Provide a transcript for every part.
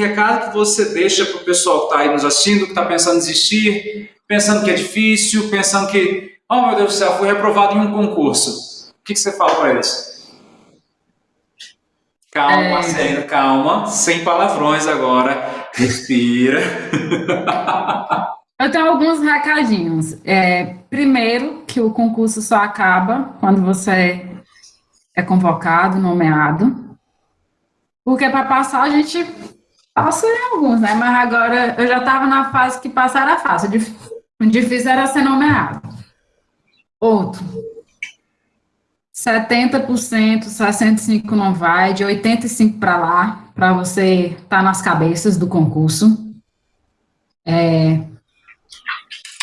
recado que você deixa para o pessoal que está aí nos assistindo, que está pensando em desistir, pensando que é difícil, pensando que, oh meu Deus do céu, fui reprovado em um concurso. O que, que você fala para eles? Calma, é... Marcelina, calma, sem palavrões agora, respira. Eu tenho alguns recadinhos. É, primeiro, que o concurso só acaba quando você é convocado, nomeado. Porque para passar a gente passa em alguns, né? Mas agora eu já estava na fase que passar era fácil. O difícil era ser nomeado. Outro. 70%, 65% não vai, de 85% para lá, para você estar tá nas cabeças do concurso. É,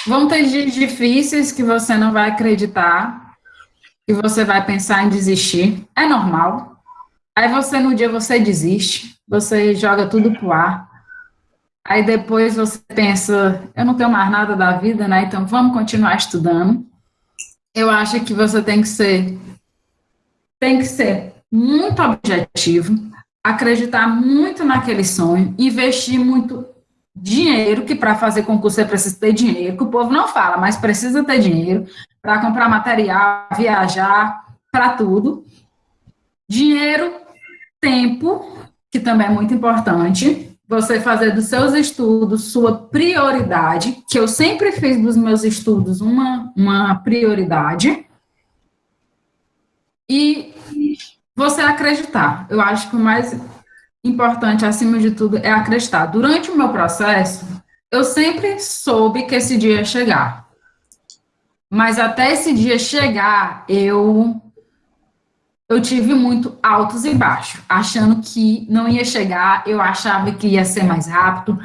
Vão ter dias difíceis que você não vai acreditar, que você vai pensar em desistir. É normal. Aí você, no dia, você desiste, você joga tudo pro ar. Aí depois você pensa, eu não tenho mais nada da vida, né? Então vamos continuar estudando. Eu acho que você tem que ser tem que ser muito objetivo, acreditar muito naquele sonho, investir muito dinheiro, que para fazer concurso é preciso ter dinheiro, que o povo não fala, mas precisa ter dinheiro para comprar material, viajar, para tudo. Dinheiro, tempo, que também é muito importante. Você fazer dos seus estudos sua prioridade, que eu sempre fiz dos meus estudos uma, uma prioridade. E você acreditar. Eu acho que o mais importante, acima de tudo, é acreditar. Durante o meu processo, eu sempre soube que esse dia ia chegar. Mas até esse dia chegar, eu eu tive muito altos e baixos, achando que não ia chegar, eu achava que ia ser mais rápido.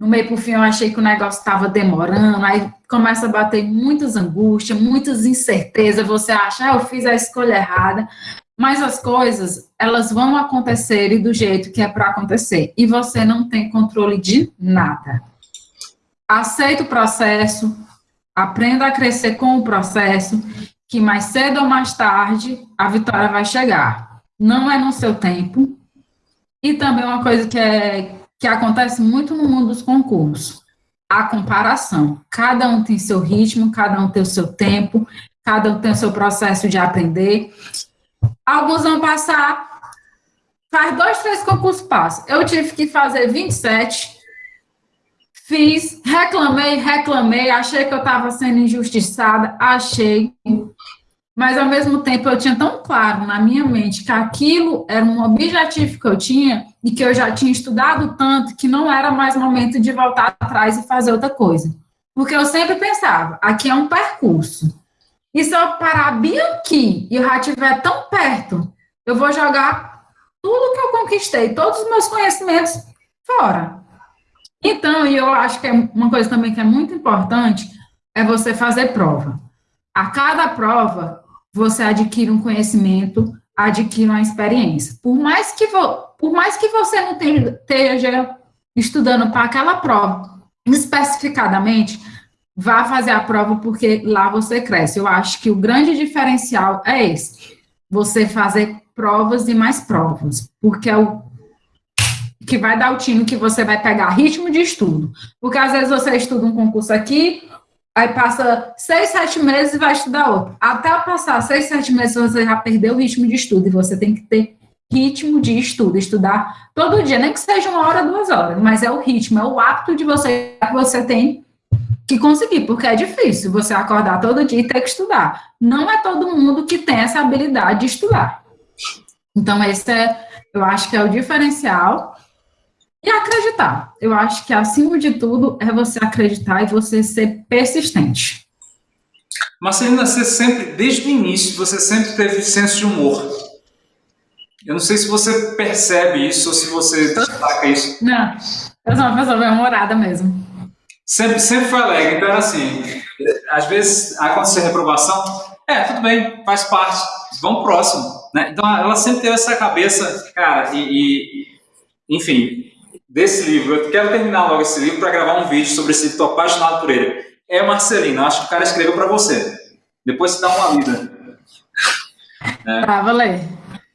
No meio por fim, eu achei que o negócio estava demorando, aí começa a bater muitas angústias, muitas incertezas, você acha, ah, eu fiz a escolha errada, mas as coisas, elas vão acontecer e do jeito que é para acontecer. E você não tem controle de nada. Aceita o processo, aprenda a crescer com o processo, que mais cedo ou mais tarde a vitória vai chegar. Não é no seu tempo. E também uma coisa que, é, que acontece muito no mundo dos concursos, a comparação. Cada um tem seu ritmo, cada um tem o seu tempo, cada um tem o seu processo de aprender. Alguns vão passar, faz dois, três concursos passam. Eu tive que fazer 27, fiz, reclamei, reclamei, achei que eu estava sendo injustiçada, achei. Mas, ao mesmo tempo, eu tinha tão claro na minha mente que aquilo era um objetivo que eu tinha e que eu já tinha estudado tanto que não era mais momento de voltar atrás e fazer outra coisa. Porque eu sempre pensava, aqui é um percurso. E se eu parar bem aqui e o já estiver tão perto, eu vou jogar tudo que eu conquistei, todos os meus conhecimentos fora. Então, e eu acho que é uma coisa também que é muito importante é você fazer prova. A cada prova, você adquire um conhecimento, adquire uma experiência. Por mais que, por mais que você não esteja estudando para aquela prova especificadamente, vá fazer a prova porque lá você cresce. Eu acho que o grande diferencial é esse: você fazer provas e mais provas, porque é o que vai dar o time que você vai pegar ritmo de estudo. Porque às vezes você estuda um concurso aqui, aí passa seis, sete meses e vai estudar outro. Até passar seis, sete meses você já perdeu o ritmo de estudo e você tem que ter ritmo de estudo, estudar todo dia, nem que seja uma hora, duas horas, mas é o ritmo, é o hábito de você que você tem que conseguir, porque é difícil você acordar todo dia e ter que estudar. Não é todo mundo que tem essa habilidade de estudar. Então, esse é, eu acho que é o diferencial. E acreditar. Eu acho que, acima de tudo, é você acreditar e você ser persistente. Marcelina, você sempre, desde o início, você sempre teve senso de humor. Eu não sei se você percebe isso ou se você destaca isso. Não, eu sou uma pessoa bem humorada mesmo. Sempre, sempre foi alegre. Então, assim, às vezes acontece reprovação, é, tudo bem, faz parte, vamos próximo. Né? Então, ela sempre teve essa cabeça, cara, e, e enfim, desse livro. Eu quero terminar logo esse livro para gravar um vídeo sobre esse livro, estou apaixonado por ele. É Marcelino, acho que o cara escreveu para você. Depois você dá uma lida. É. Tá, valeu.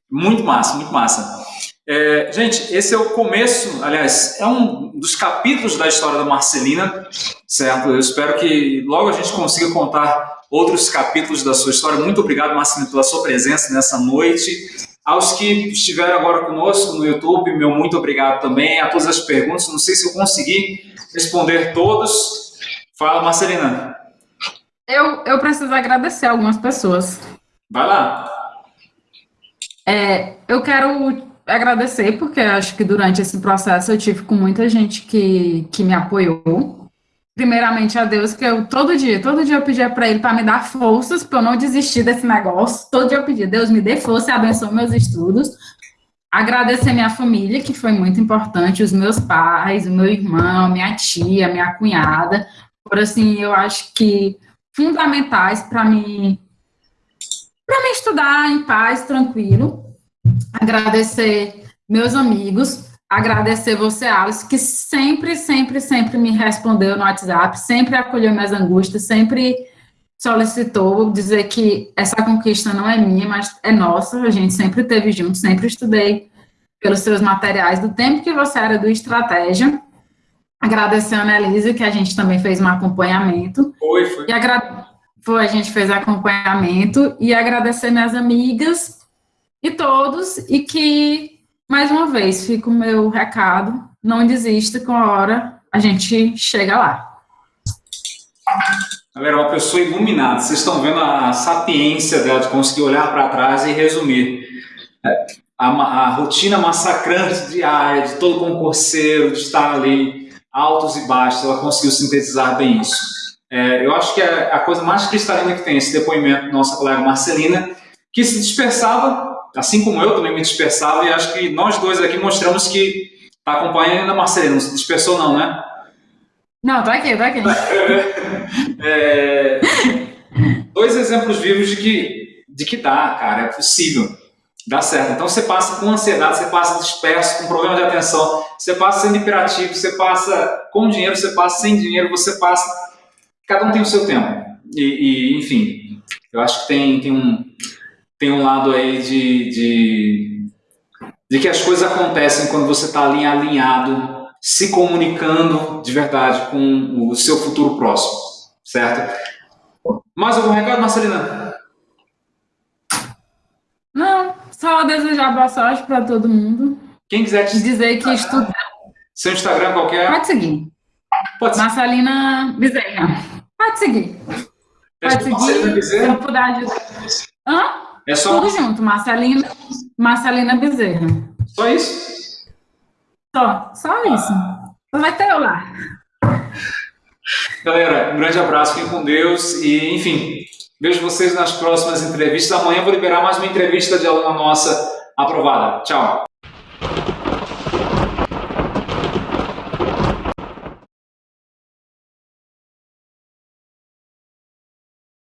Muito massa, muito massa. É, gente, esse é o começo, aliás, é um dos capítulos da história da Marcelina, certo? Eu espero que logo a gente consiga contar outros capítulos da sua história. Muito obrigado, Marcelina, pela sua presença nessa noite. Aos que estiveram agora conosco no YouTube, meu muito obrigado também. A todas as perguntas, não sei se eu consegui responder todos. Fala, Marcelina. Eu, eu preciso agradecer algumas pessoas. Vai lá. É, eu quero agradecer, porque acho que durante esse processo eu tive com muita gente que, que me apoiou. Primeiramente a Deus, que eu todo dia, todo dia eu pedia para Ele para me dar forças para eu não desistir desse negócio. Todo dia eu pedia, Deus me dê força e abençoe meus estudos. Agradecer minha família, que foi muito importante, os meus pais, o meu irmão, minha tia, minha cunhada, por assim, eu acho que fundamentais para mim para me estudar em paz, tranquilo agradecer meus amigos, agradecer você, Alice, que sempre, sempre, sempre me respondeu no WhatsApp, sempre acolheu minhas angústias, sempre solicitou dizer que essa conquista não é minha, mas é nossa, a gente sempre teve junto, sempre estudei pelos seus materiais do tempo que você era do Estratégia. Agradecer a Annelise, que a gente também fez um acompanhamento. Foi, foi. E agra... Foi, a gente fez acompanhamento. E agradecer minhas amigas e todos, e que, mais uma vez, fica o meu recado, não desista com a hora, a gente chega lá. Galera, uma pessoa iluminada, vocês estão vendo a sapiência dela de conseguir olhar para trás e resumir. É, a, a, rotina massacrante diária de todo concurseiro, de estar ali, altos e baixos, ela conseguiu sintetizar bem isso. É, eu acho que é a coisa mais cristalina que tem esse depoimento da nossa colega Marcelina, que se dispersava assim como eu também me dispersava, e acho que nós dois aqui mostramos que está acompanhando ainda Marcelino, não se dispersou não, né? Não, tá aqui, tá aqui. é, dois exemplos vivos de que, de que dá, cara, é possível, dá certo. Então você passa com ansiedade, você passa disperso, com problema de atenção, você passa sendo hiperativo, você passa com dinheiro, você passa sem dinheiro, você passa... Cada um tem o seu tempo. E, e enfim, eu acho que tem, tem um tem um lado aí de, de, de que as coisas acontecem quando você está ali alinhado, se comunicando de verdade com o seu futuro próximo, certo? Mais algum recado, Marcelina? Não, só desejar boa sorte para todo mundo. Quem quiser te dizer que estudar. Seu Instagram qualquer? Pode seguir. Pode seguir. Marcelina Bezerra. Pode seguir. Pode seguir. Se eu puder ajudar. Hã? É só... Tudo junto, Marcelina, Marcelina Bezerra. Só isso? Só, só isso. Vai ter eu lá. Galera, um grande abraço, fiquem com Deus e, enfim, vejo vocês nas próximas entrevistas. Amanhã vou liberar mais uma entrevista de aluna nossa aprovada. Tchau.